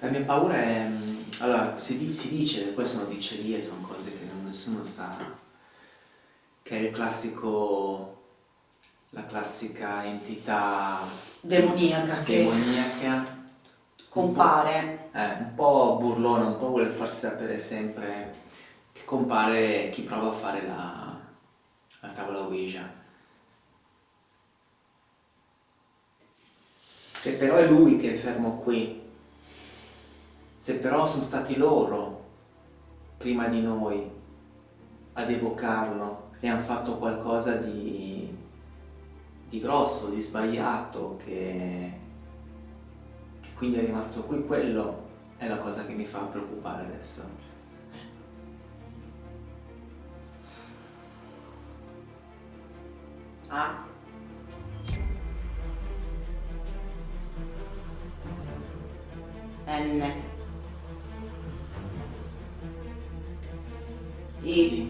La mia paura è... Mm, allora, si, si dice, poi sono dicerie, sono cose che nessuno sa, che è il classico... la classica entità... Demoniaca. Demoniaca. Che compare. Un eh, un po' burlona, un po' vuole farsi sapere sempre che compare chi prova a fare la, la tavola Ouija. Se però è lui che è fermo qui se però sono stati loro, prima di noi, ad evocarlo e hanno fatto qualcosa di, di grosso, di sbagliato, che, che quindi è rimasto qui, quello è la cosa che mi fa preoccupare adesso. Ah. N. E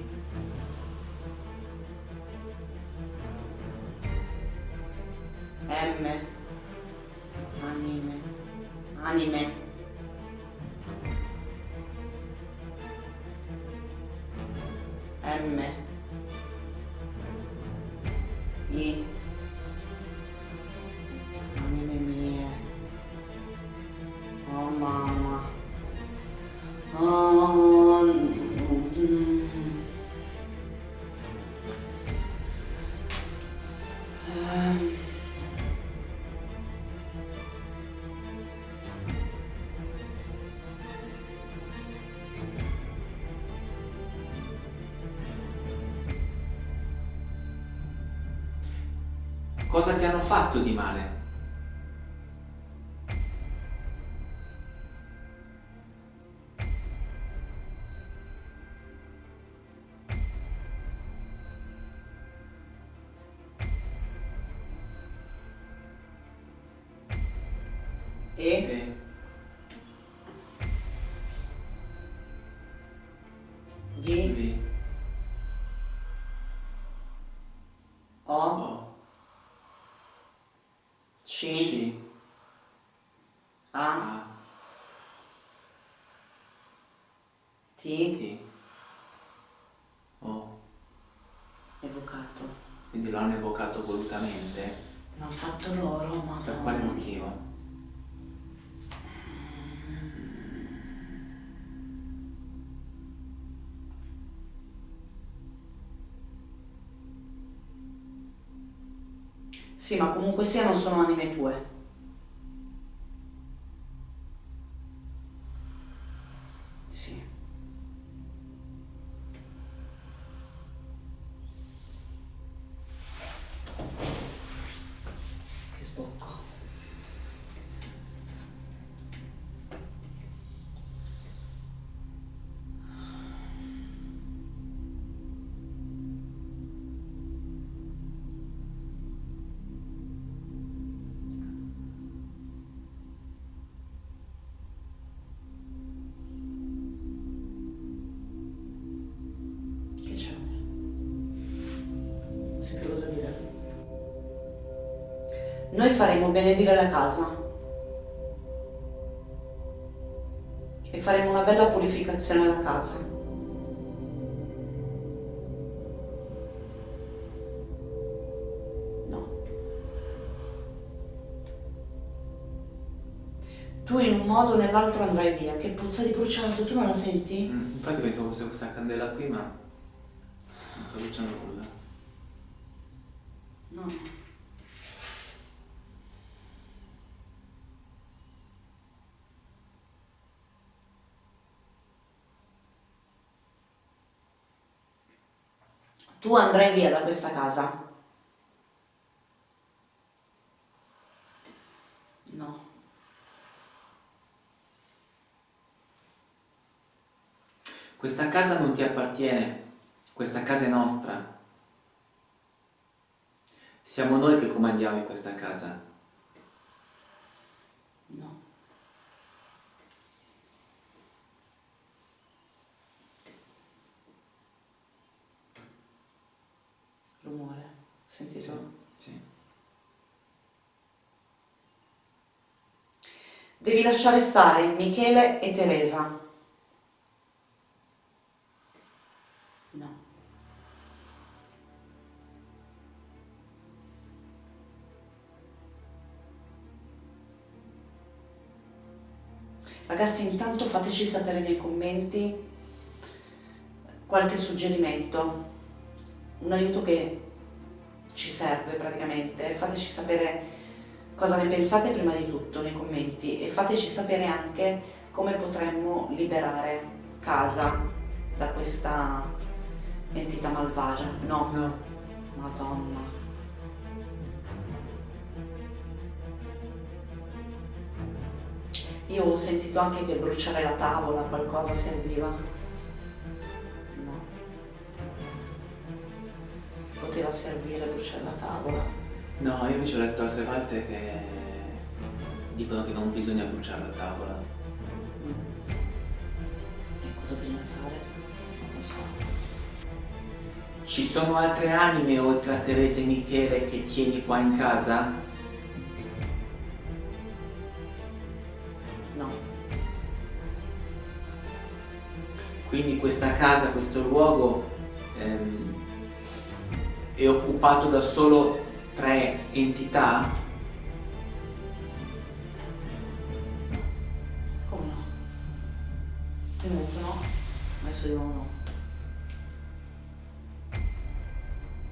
Cosa ti hanno fatto di male? C? C. A? A. T? T. O. Evocato. Quindi lo hanno evocato volutamente? L'hanno fatto loro, ma... Per quale motivo? Sì, ma comunque sia non sono anime tue. Noi faremo benedire la casa e faremo una bella purificazione alla casa. No. Tu in un modo o nell'altro andrai via. Che puzza di bruciato, tu non la senti? Mm, infatti pensavo fosse questa candela qui, ma non sta bruciando nulla. No. Tu andrai via da questa casa. No. Questa casa non ti appartiene, questa casa è nostra. Siamo noi che comandiamo in questa casa. No. Rumore, sentito? Sì. Devi lasciare stare Michele e Teresa. No. Ragazzi, intanto fateci sapere nei commenti qualche suggerimento, un aiuto che ci serve praticamente. Fateci sapere cosa ne pensate prima di tutto nei commenti e fateci sapere anche come potremmo liberare casa da questa entità malvagia. No, No, madonna. Io ho sentito anche che bruciare la tavola, qualcosa serviva. No. Poteva servire bruciare la tavola. No, io invece ho letto altre volte che dicono che non bisogna bruciare la tavola. E cosa bisogna fare? Non lo so. Ci sono altre anime oltre a Teresa e Michele che tieni qua in casa? No. Quindi questa casa, questo luogo ehm, è occupato da solo tre entità? Come no? Tenuto no? Adesso io no.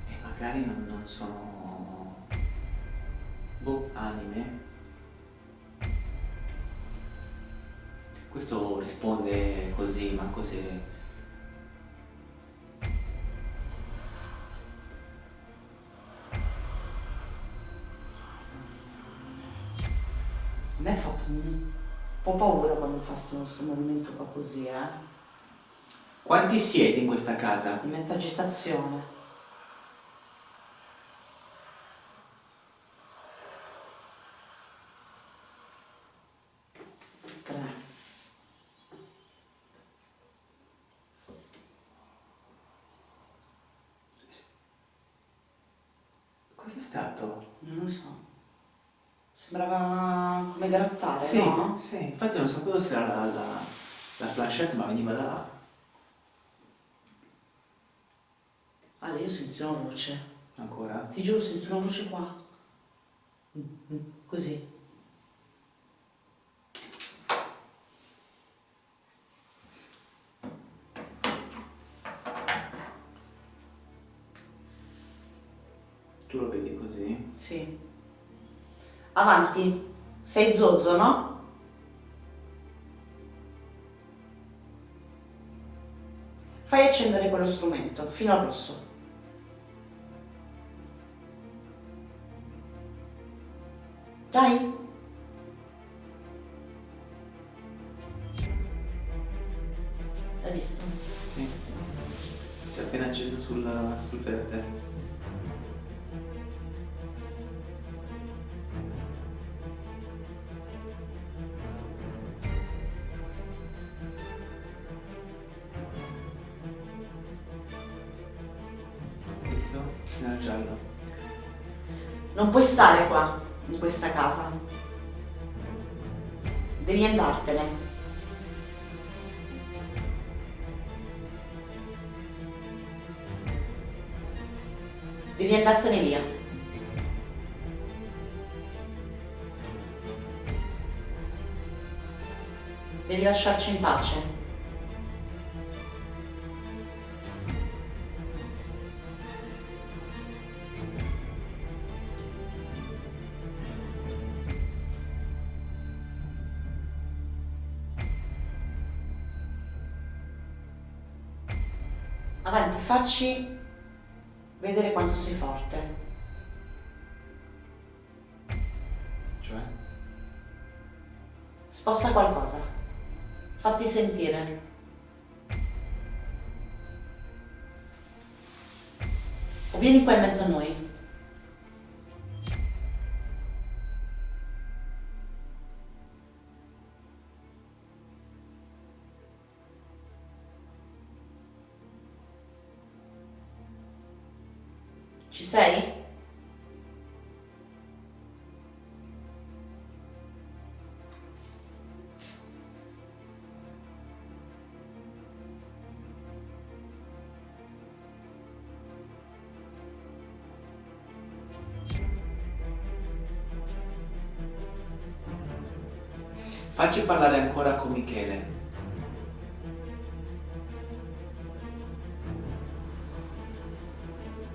E magari non, non sono... boh, anime? Questo risponde così, manco se... me fa un po' paura quando fa questo movimento qua così, eh. Quanti siete in questa casa? Mi mette agitazione. Tre. Cos'è stato? Non lo so. Sembrava come grattare, Sì, no? sì, infatti non sapevo se era la, la, la flashette ma veniva da là. Ale, io ho sentito una voce. Ancora? Ti giuro, ho sentito una voce qua. Mm, mm, Così. Tu lo vedi così? Sì. Avanti. Sei zozzo, no? Fai accendere quello strumento fino al rosso. Dai. Hai visto? Sì. Si è appena acceso sul, sul verde. Nel giallo. Non puoi stare qua. in questa casa. Devi andartene. Devi andartene via. Devi lasciarci in pace. Facci vedere quanto sei forte. Cioè? Sposta qualcosa. Fatti sentire. O vieni qua in mezzo a noi. Facci parlare ancora con Michele.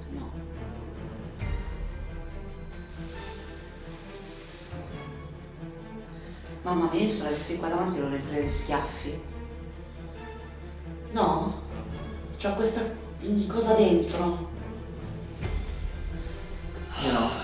No. Mamma mia, io se l'avessi qua davanti lo riempirei di schiaffi. No? C'ho questa cosa dentro. Io no.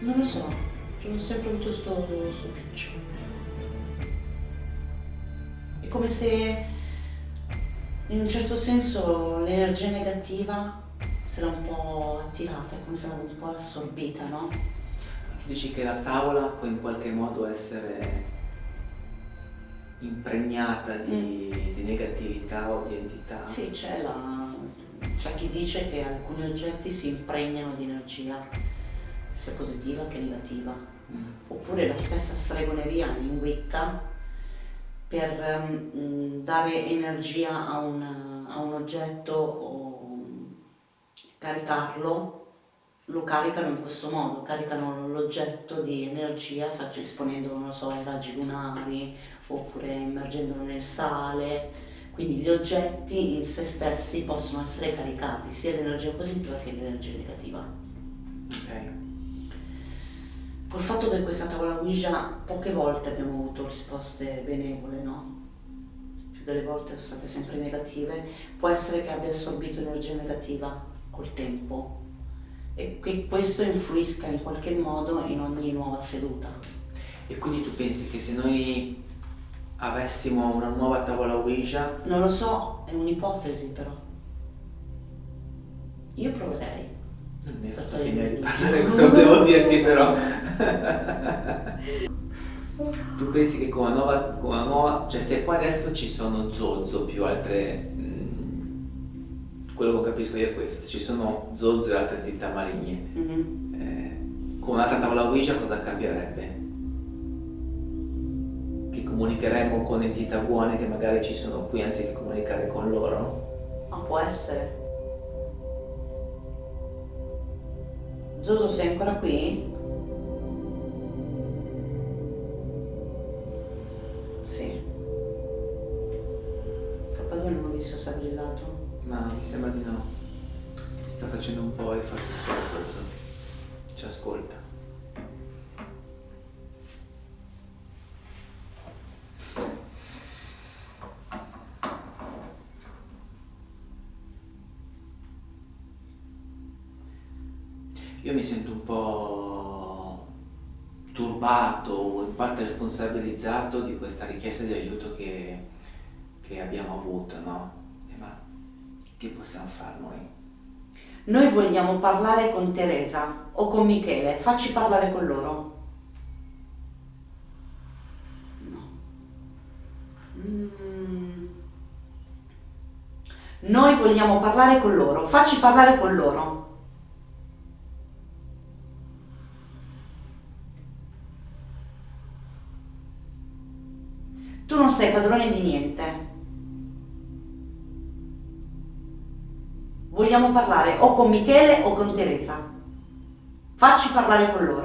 Non lo so. C'ho sempre avuto sto, sto piccio. È come se in un certo senso l'energia negativa se l'ha un po' attirata, è come se l'aveva un po' assorbita, no? Tu dici che la tavola può in qualche modo essere impregnata di, di negatività o di entità? Sì, c'è, la... c'è chi dice che alcuni oggetti si impregnano di energia, sia positiva che negativa. Mm. Oppure la stessa stregoneria in Wicca per ehm, dare energia a un, a un oggetto o caricarlo, lo caricano in questo modo, caricano l'oggetto di energia faccio- esponendolo, non lo so, ai raggi lunari oppure immergendolo nel sale. Quindi gli oggetti in se stessi possono essere caricati sia di energia positiva che di energia negativa. Ok. Col fatto che questa tavola Ouija poche volte abbiamo avuto risposte benevole, no? Più delle volte sono state sempre negative, può essere che abbia assorbito energia negativa col tempo e che questo influisca in qualche modo in ogni nuova seduta. E quindi tu pensi che se noi avessimo una nuova tavola Ouija, Non lo so, è un'ipotesi però. Io proverei. non mi hai fatto finire di parlare, questo devo dirti però. tu pensi che con una nuova, con una nuova, cioè se qua adesso ci sono Zozzo più altre, mm, quello che capisco io è questo, se ci sono Zozzo e altre entità maligne, Mhm. eh, con un'altra tavola Ouija cosa cambierebbe? Che comunicheremmo con entità buone che magari ci sono qui anziché comunicare con loro? Ma può essere. Zoso, sei ancora qui? Sembra di no. Si sta facendo un po' i fatti suoi, Zozzo. Ci ascolta. Io mi sento un po' turbato o in parte responsabilizzato di questa richiesta di aiuto che, che abbiamo avuto, no? Che possiamo fare noi? Noi vogliamo parlare con Teresa o con Michele, facci parlare con loro. No. Mm. Noi vogliamo parlare con loro, facci parlare con loro. Tu non sei padrone di niente. Vogliamo parlare o con Michele o con Teresa. Facci parlare con loro.